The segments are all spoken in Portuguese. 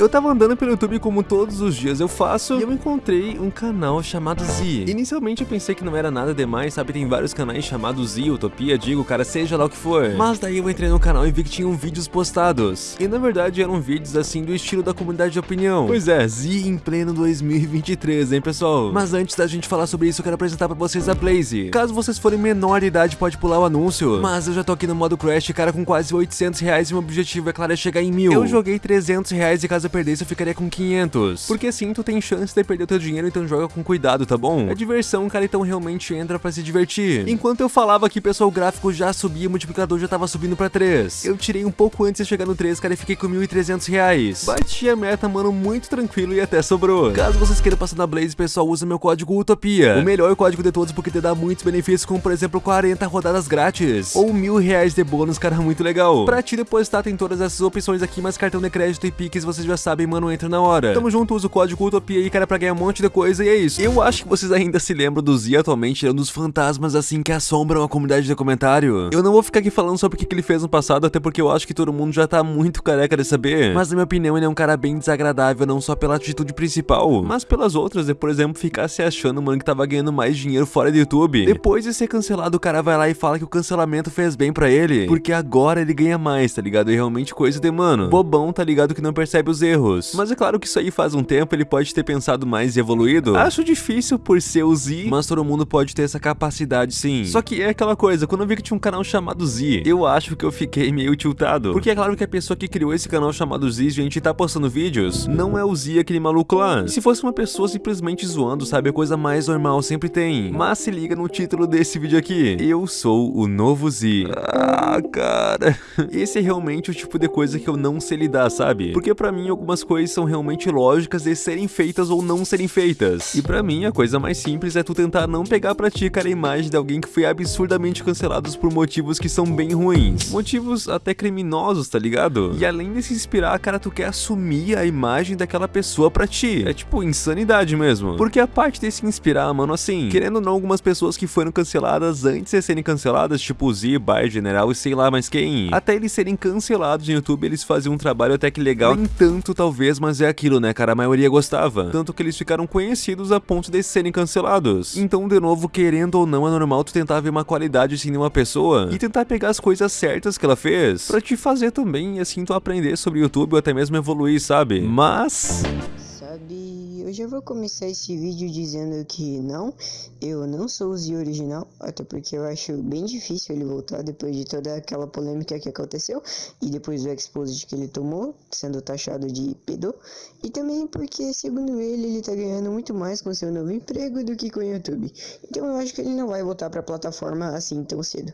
Eu tava andando pelo YouTube como todos os dias eu faço e eu encontrei um canal chamado Z. Inicialmente eu pensei que não era nada demais, sabe? Tem vários canais chamados Z, Utopia, digo, cara, seja lá o que for. Mas daí eu entrei no canal e vi que tinham vídeos postados. E na verdade eram vídeos assim do estilo da comunidade de opinião. Pois é, Z em pleno 2023, hein, pessoal? Mas antes da gente falar sobre isso, eu quero apresentar pra vocês a Blaze. Caso vocês forem menor de idade, pode pular o anúncio. Mas eu já tô aqui no modo Crash, cara, com quase 800 reais e meu objetivo, é claro, é chegar em mil. Eu joguei 300 reais e caso eu perdesse eu ficaria com 500. Porque assim tu tem chance de perder o teu dinheiro, então joga com cuidado, tá bom? É diversão, cara, então realmente entra pra se divertir. Enquanto eu falava aqui, pessoal, o gráfico já subia, o multiplicador já tava subindo pra 3. Eu tirei um pouco antes de chegar no 3, cara, e fiquei com 1.300 reais. Bati a meta, mano, muito tranquilo e até sobrou. Caso vocês queiram passar na Blaze, pessoal, usa meu código Utopia. O melhor código de todos porque te dá muitos benefícios, como por exemplo 40 rodadas grátis. Ou mil reais de bônus, cara, muito legal. Pra te depositar tem todas essas opções aqui, mas cartão de crédito e Pix vocês já sabem, mano, entra na hora. Tamo junto, usa o código Utopia aí, cara, pra ganhar um monte de coisa e é isso. Eu acho que vocês ainda se lembram do Z atualmente, é um dos fantasmas assim que assombram a comunidade de comentário. Eu não vou ficar aqui falando sobre o que ele fez no passado, até porque eu acho que todo mundo já tá muito careca de saber. Mas na minha opinião, ele é um cara bem desagradável, não só pela atitude principal, mas pelas outras, de por exemplo, ficar se achando, mano, que tava ganhando mais dinheiro fora do YouTube. Depois de ser cancelado, o cara vai lá e fala que o cancelamento fez bem pra ele, porque agora ele ganha mais, tá ligado? É realmente coisa de, mano, bobão, tá ligado, que não percebe os erros. Mas é claro que isso aí faz um tempo, ele pode ter pensado mais e evoluído. Acho difícil por ser o Z, mas todo mundo pode ter essa capacidade sim. Só que é aquela coisa, quando eu vi que tinha um canal chamado Z, eu acho que eu fiquei meio tiltado. Porque é claro que a pessoa que criou esse canal chamado Z, gente, tá postando vídeos, não é o Z aquele maluco lá. E se fosse uma pessoa simplesmente zoando, sabe, a coisa mais normal sempre tem. Mas se liga no título desse vídeo aqui. Eu sou o novo Z. Ah, cara. Esse é realmente o tipo de coisa que eu não sei lidar, sabe? Porque pra mim algumas coisas são realmente lógicas de serem feitas ou não serem feitas. E pra mim a coisa mais simples é tu tentar não pegar pra ti, cara, a imagem de alguém que foi absurdamente cancelados por motivos que são bem ruins. Motivos até criminosos, tá ligado? E além de se inspirar, cara, tu quer assumir a imagem daquela pessoa pra ti. É tipo insanidade mesmo. Porque a parte de se inspirar, mano, assim, querendo ou não, algumas pessoas que foram canceladas antes de serem canceladas, tipo Z, Bar, General e sei lá mais quem. Até eles serem cancelados no YouTube, eles faziam um trabalho até que legal. Nem tanto, talvez, mas é aquilo, né, cara? A maioria gostava. Tanto que eles ficaram conhecidos a ponto de serem cancelados. Então, de novo, querendo ou não, é normal tu tentar ver uma qualidade assim uma pessoa e tentar pegar as coisas certas que ela fez pra te fazer também assim tu aprender sobre o YouTube ou até mesmo evoluir, sabe? Mas... Sabe, eu já vou começar esse vídeo dizendo que não, eu não sou o Z original, até porque eu acho bem difícil ele voltar depois de toda aquela polêmica que aconteceu e depois do exposed que ele tomou, sendo taxado de pedo, e também porque, segundo ele, ele tá ganhando muito mais com seu novo emprego do que com o YouTube. Então eu acho que ele não vai voltar pra plataforma assim tão cedo.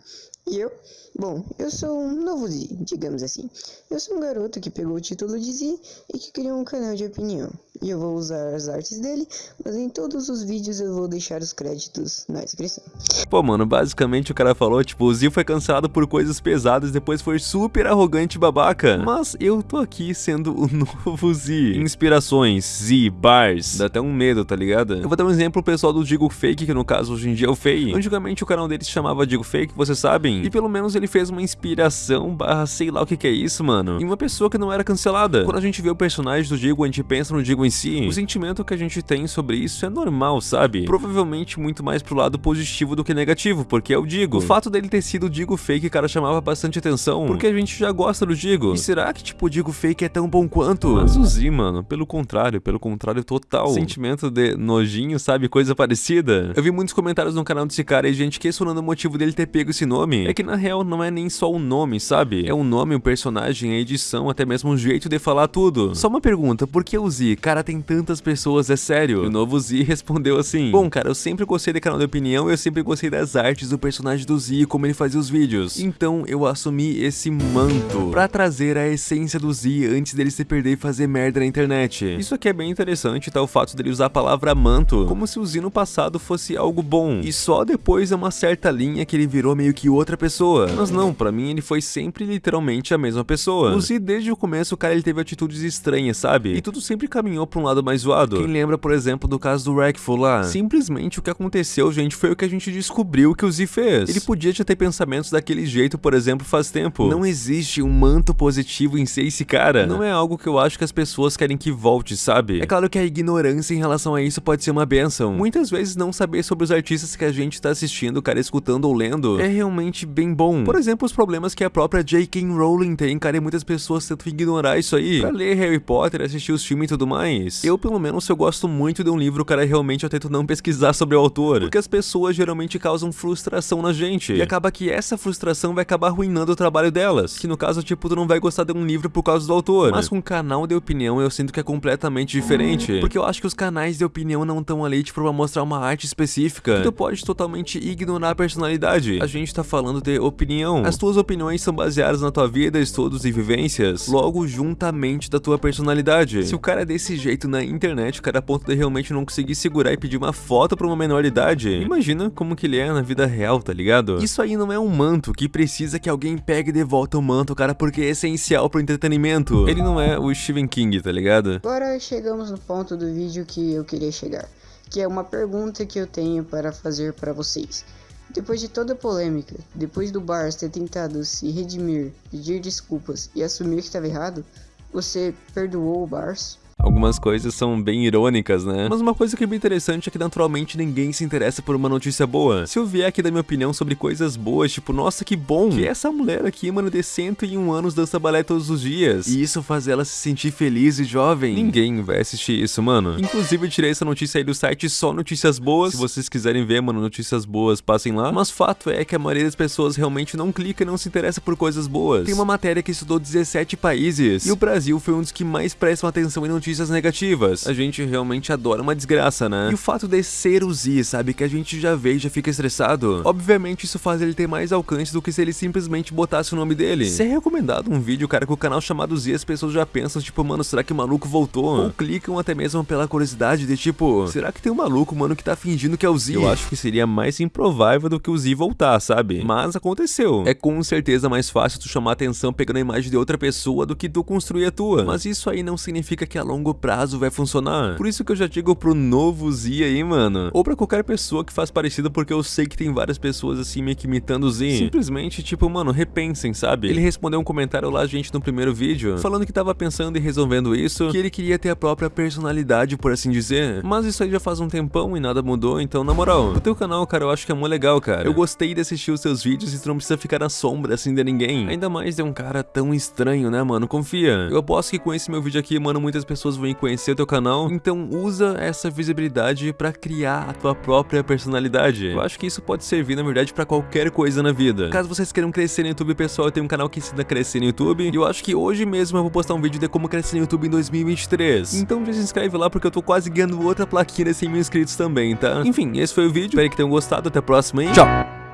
E eu? Bom, eu sou um novo Z, digamos assim. Eu sou um garoto que pegou o título de Z e que criou um canal de opinião. E eu vou usar as artes dele, mas em todos os vídeos eu vou deixar os créditos na descrição. Pô, mano, basicamente o cara falou, tipo, o Z foi cancelado por coisas pesadas, depois foi super arrogante e babaca. Mas eu tô aqui sendo o novo Z. Inspirações, Z, bars, dá até um medo, tá ligado? Eu vou dar um exemplo pessoal do Digo Fake, que no caso hoje em dia é o Fei. Antigamente o canal dele se chamava Digo Fake, vocês sabem. E pelo menos ele fez uma inspiração barra sei lá o que que é isso, mano. Em uma pessoa que não era cancelada. Quando a gente vê o personagem do Digo, a gente pensa no Digo em si. O sentimento que a gente tem sobre isso é normal, sabe? Provavelmente muito mais pro lado positivo do que negativo, porque é o Digo. O fato dele ter sido o Digo Fake, cara, chamava bastante atenção, porque a gente já gosta do Digo. E será que, tipo, o Digo Fake é tão bom quanto? Mas o Z, mano, pelo contrário, pelo contrário total. Sentimento de nojinho, sabe? Coisa parecida. Eu vi muitos comentários no canal desse cara e gente questionando o motivo dele ter pego esse nome. É que na real não é nem só o nome, sabe? É o nome, o personagem, a edição, até mesmo o jeito de falar tudo. Só uma pergunta, por que o Z? Cara, tem tantas pessoas, é sério? E o novo Z respondeu assim, Bom, cara, eu sempre gostei de canal de opinião, eu sempre gostei das artes do personagem do Z e como ele fazia os vídeos. Então eu assumi esse manto pra trazer a essência do Z antes dele se perder e fazer merda na internet. Isso aqui é bem interessante, tá? O fato dele usar a palavra manto, como se o Z no passado fosse algo bom. E só depois de uma certa linha que ele virou meio que outra pessoa. Mas não, pra mim ele foi sempre literalmente a mesma pessoa. O Z desde o começo, cara, ele teve atitudes estranhas, sabe? E tudo sempre caminhou ou pra um lado mais zoado. Quem lembra, por exemplo, do caso do Wreckful lá? Simplesmente o que aconteceu, gente, foi o que a gente descobriu que o Z fez. Ele podia já ter pensamentos daquele jeito, por exemplo, faz tempo. Não existe um manto positivo em ser esse cara. Não é algo que eu acho que as pessoas querem que volte, sabe? É claro que a ignorância em relação a isso pode ser uma benção. Muitas vezes não saber sobre os artistas que a gente tá assistindo, cara, escutando ou lendo, é realmente bem bom. Por exemplo, os problemas que a própria J.K. Rowling tem, cara, e muitas pessoas tentam ignorar isso aí. Pra ler Harry Potter, assistir os filmes e tudo mais. Eu, pelo menos, eu gosto muito de um livro, cara, realmente eu tento não pesquisar sobre o autor. Porque as pessoas geralmente causam frustração na gente. E acaba que essa frustração vai acabar arruinando o trabalho delas. Que no caso, tipo, tu não vai gostar de um livro por causa do autor. Mas com canal de opinião, eu sinto que é completamente diferente. Porque eu acho que os canais de opinião não estão ali, tipo, pra mostrar uma arte específica. Que tu pode totalmente ignorar a personalidade. A gente tá falando de opinião. As tuas opiniões são baseadas na tua vida, estudos e vivências. Logo, juntamente da tua personalidade. Se o cara é desse jeito na internet, o cara a ponto de realmente não conseguir segurar e pedir uma foto pra uma menor idade, imagina como que ele é na vida real, tá ligado? Isso aí não é um manto que precisa que alguém pegue de volta o manto, cara, porque é essencial pro entretenimento. Ele não é o Stephen King, tá ligado? Agora chegamos no ponto do vídeo que eu queria chegar, que é uma pergunta que eu tenho para fazer para vocês. Depois de toda a polêmica, depois do Bars ter tentado se redimir, pedir desculpas e assumir que estava errado, você perdoou o Bars? Algumas coisas são bem irônicas, né? Mas uma coisa que é bem interessante é que naturalmente ninguém se interessa por uma notícia boa. Se eu vier aqui dar minha opinião sobre coisas boas, tipo, nossa, que bom que essa mulher aqui, mano, de 101 anos dança balé todos os dias. E isso faz ela se sentir feliz e jovem. Ninguém vai assistir isso, mano. Inclusive, eu tirei essa notícia aí do site Só Notícias Boas. Se vocês quiserem ver, mano, notícias boas, passem lá. Mas fato é que a maioria das pessoas realmente não clica e não se interessa por coisas boas. Tem uma matéria que estudou 17 países. E o Brasil foi um dos que mais prestam atenção em notícias notícias negativas. A gente realmente adora uma desgraça, né? E o fato de ser o Z, sabe? Que a gente já vê e já fica estressado. Obviamente isso faz ele ter mais alcance do que se ele simplesmente botasse o nome dele. Se é recomendado um vídeo, cara, com o canal chamado Z, as pessoas já pensam, tipo, mano, será que o maluco voltou? Ou clicam até mesmo pela curiosidade de, tipo, será que tem um maluco, mano, que tá fingindo que é o Z? Eu acho que seria mais improvável do que o Z voltar, sabe? Mas aconteceu. É com certeza mais fácil tu chamar atenção pegando a imagem de outra pessoa do que tu construir a tua. Mas isso aí não significa que a longo prazo vai funcionar. Por isso que eu já digo pro novo Z aí, mano. Ou pra qualquer pessoa que faz parecido, porque eu sei que tem várias pessoas assim meio que imitando o Z. Simplesmente, tipo, mano, repensem, sabe? Ele respondeu um comentário lá, gente, no primeiro vídeo, falando que tava pensando e resolvendo isso, que ele queria ter a própria personalidade, por assim dizer. Mas isso aí já faz um tempão e nada mudou, então, na moral, o teu canal, cara, eu acho que é muito legal, cara. Eu gostei de assistir os seus vídeos e tu não precisa ficar na sombra, assim, de ninguém. Ainda mais de um cara tão estranho, né, mano? Confia. Eu aposto que com esse meu vídeo aqui, mano, muitas pessoas vão conhecer o teu canal, então usa essa visibilidade pra criar a tua própria personalidade. Eu acho que isso pode servir, na verdade, pra qualquer coisa na vida. Caso vocês queiram crescer no YouTube, pessoal, eu tenho um canal que ensina a crescer no YouTube, e eu acho que hoje mesmo eu vou postar um vídeo de como crescer no YouTube em 2023. Então já se inscreve lá, porque eu tô quase ganhando outra plaquinha de 100 mil inscritos também, tá? Enfim, esse foi o vídeo, espero que tenham gostado, até a próxima e tchau!